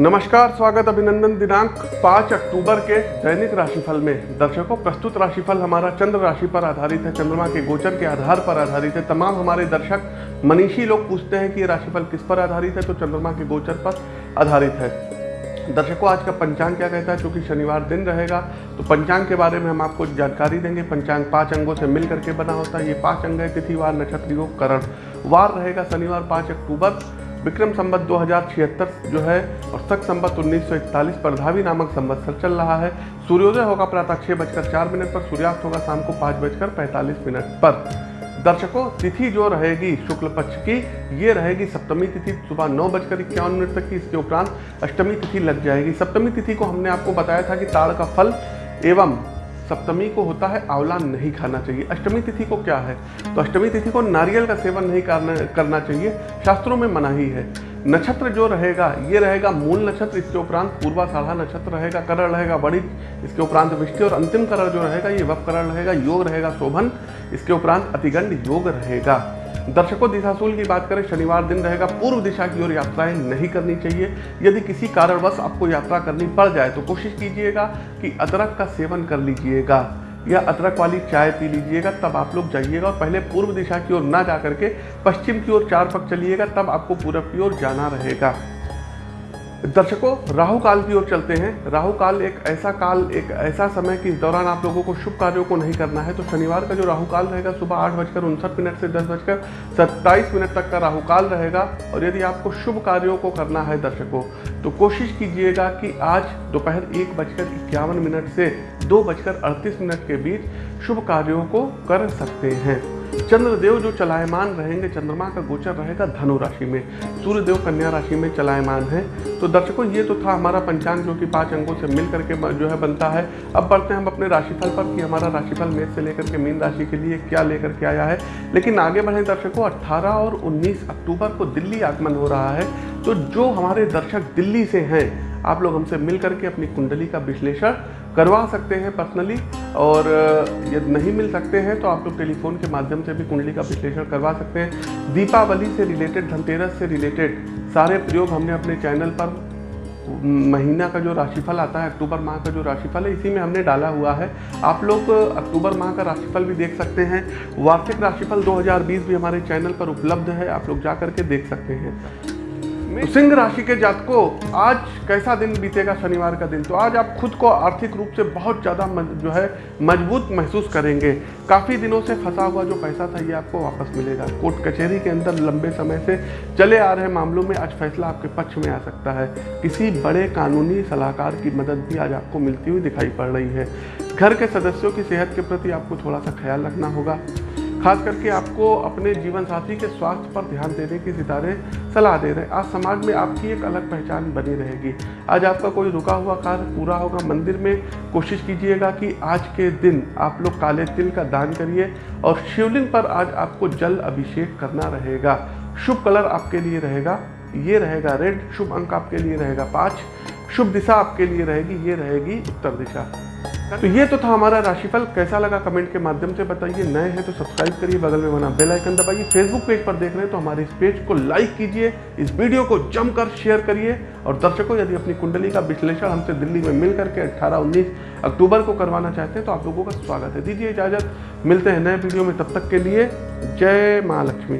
नमस्कार, स्वागत अभिनंदन दिनांक 5 अक्टूबर के दैनिक राशिफल में। दर्शकों, प्रस्तुत राशिफल हमारा चंद्र राशि पर आधारित है। चंद्रमा के गोचर के आधार पर आधारित है। तमाम हमारे दर्शक, मनीषी लोग पूछते हैं कि ये राशिफल किस पर आधारित है तो चंद्रमा के गोचर पर आधारित है। दर्शकों, आज का पंचांग क्या कहता है? क्योंकि शनिवार दिन रहेगा तो पंचांग के बारे में हम आपको जानकारी देंगे। पंचांग पाँच अंगों से मिल करके बना होता है। ये पाँच अंग है तिथिवार नक्षत्र, योग, करण। वार रहेगा शनिवार पाँच अक्टूबर। विक्रम संबत दो जो है और सख संबत 1941 पर धावी नामक संवत्सर चल रहा है। सूर्योदय होगा प्रातः छः बजकर चार मिनट पर, सूर्यास्त होगा शाम को पाँच बजकर पैंतालीस मिनट पर। दर्शकों, तिथि जो रहेगी शुक्ल पक्ष की, ये रहेगी सप्तमी तिथि, सुबह नौ बजकर इक्यावन मिनट तक की। इसके उपरांत अष्टमी तिथि लग जाएगी। सप्तमी तिथि को हमने आपको बताया था कि ताड़ का फल एवं सप्तमी को होता है आंवला नहीं खाना चाहिए। अष्टमी तिथि को क्या है? तो अष्टमी तिथि को नारियल का सेवन नहीं करना करना चाहिए। शास्त्रों में मनाही है नक्षत्र जो रहेगा, ये रहेगा मूल नक्षत्र, इसके उपरांत पूर्वा साढ़ा नक्षत्र रहेगा, करण रहेगा बड़ी इसके उपरांत विष्टि, और अंतिम करण जो रहेगा, ये वप करण रहेगा, योग रहेगा, शोभन, इसके उपरांत अतिगंड योग रहेगा। दर्शकों, दिशाशूल की बात करें, शनिवार दिन रहेगा, पूर्व दिशा की ओर यात्राएँ नहीं करनी चाहिए। यदि किसी कारणवश आपको यात्रा करनी पड़ जाए तो कोशिश कीजिएगा कि अदरक का सेवन कर लीजिएगा, या अदरक वाली चाय पी लीजिएगा, तब आप लोग जाइएगा और पहले पूर्व दिशा की ओर ना जा करके पश्चिम की ओर चार पक चलिएगा, तब आपको पूरब की ओर जाना रहेगा। दर्शकों, राहु काल की ओर चलते हैं। राहु काल एक ऐसा काल, एक ऐसा समय कि इस दौरान आप लोगों को शुभ कार्यों को नहीं करना है। तो शनिवार का जो राहु काल रहेगा, सुबह आठ बजकर उनसठ मिनट से दस बजकर सत्ताईस मिनट तक का राहु काल रहेगा। और यदि आपको शुभ कार्यों को करना है दर्शकों तो कोशिश कीजिएगा कि आज दोपहर एक बजकर इक्यावन मिनट से दो बजकर अड़तीस मिनट के बीच शुभ कार्यों को कर सकते हैं। चंद्रदेव जो चलायमान रहेंगे, चंद्रमा का गोचर रहेगा धनु राशि में। सूर्यदेव कन्या राशि में चलायमान है। तो दर्शकों, ये तो था हमारा पंचांग जो कि पाँच अंगों से मिल करके जो है बनता है। अब बढ़ते हैं हम अपने राशिफल पर कि हमारा राशिफल मेष से लेकर के मीन राशि के लिए क्या लेकर के आया है। लेकिन आगे बढ़े दर्शकों, अट्ठारह और उन्नीस अक्टूबर को दिल्ली आगमन हो रहा है। तो जो हमारे दर्शक दिल्ली से हैं, आप लोग हमसे मिल करके अपनी कुंडली का विश्लेषण करवा सकते हैं पर्सनली और यदि नहीं मिल सकते हैं तो आप लोग टेलीफोन के माध्यम से भी कुंडली का विश्लेषण करवा सकते हैं। दीपावली से रिलेटेड धनतेरस से रिलेटेड सारे प्रयोग हमने अपने चैनल पर महीना का जो राशिफल आता है, अक्टूबर माह का जो राशिफल है, इसी में हमने डाला हुआ है। आप लोग अक्टूबर माह का राशिफल भी देख सकते हैं। वार्षिक राशिफल 2020 भी हमारे चैनल पर उपलब्ध है, आप लोग जा करके देख सकते हैं। सिंह राशि के जातकों, आज कैसा दिन बीतेगा शनिवार का दिन? तो आज आप खुद को आर्थिक रूप से बहुत ज़्यादा जो है, मज़बूत महसूस करेंगे। काफ़ी दिनों से फंसा हुआ जो पैसा था, ये आपको वापस मिलेगा। कोर्ट कचहरी के अंदर लंबे समय से चले आ रहे मामलों में आज फैसला आपके पक्ष में आ सकता है। किसी बड़े कानूनी सलाहकार की मदद भी आज आपको मिलती हुई दिखाई पड़ रही है। घर के सदस्यों की सेहत के प्रति आपको थोड़ा सा ख्याल रखना होगा। खास करके आपको अपने जीवन साथी के स्वास्थ्य पर ध्यान देने की सितारे सलाह दे रहे हैं। आज समाज में आपकी एक अलग पहचान बनी रहेगी। आज आपका कोई रुका हुआ कार्य पूरा होगा मंदिर में, कोशिश कीजिएगा कि आज के दिन आप लोग काले तिल का दान करिए और शिवलिंग पर आज आपको जल अभिषेक करना रहेगा। शुभ कलर आपके लिए रहेगा, ये रहेगा रेड, शुभ अंक आपके लिए रहेगा पाँच, शुभ दिशा आपके लिए रहेगी, ये रहेगी उत्तर दिशा। तो ये तो था हमारा राशिफल। कैसा लगा कमेंट के माध्यम से बताइए। नए हैं तो सब्सक्राइब करिए, बगल में बना बेल आइकन दबाइए। फेसबुक पेज पर देख रहे हैं तो हमारे इस पेज को लाइक कीजिए। इस वीडियो को जमकर शेयर करिए। और दर्शकों, यदि अपनी कुंडली का विश्लेषण हमसे दिल्ली में मिल करके अट्ठारह, उन्नीस अक्टूबर को करवाना चाहते हैं तो आप लोगों का स्वागत है। दीजिए इजाज़त। मिलते हैं नए वीडियो में। तब तक के लिए जय माँ लक्ष्मी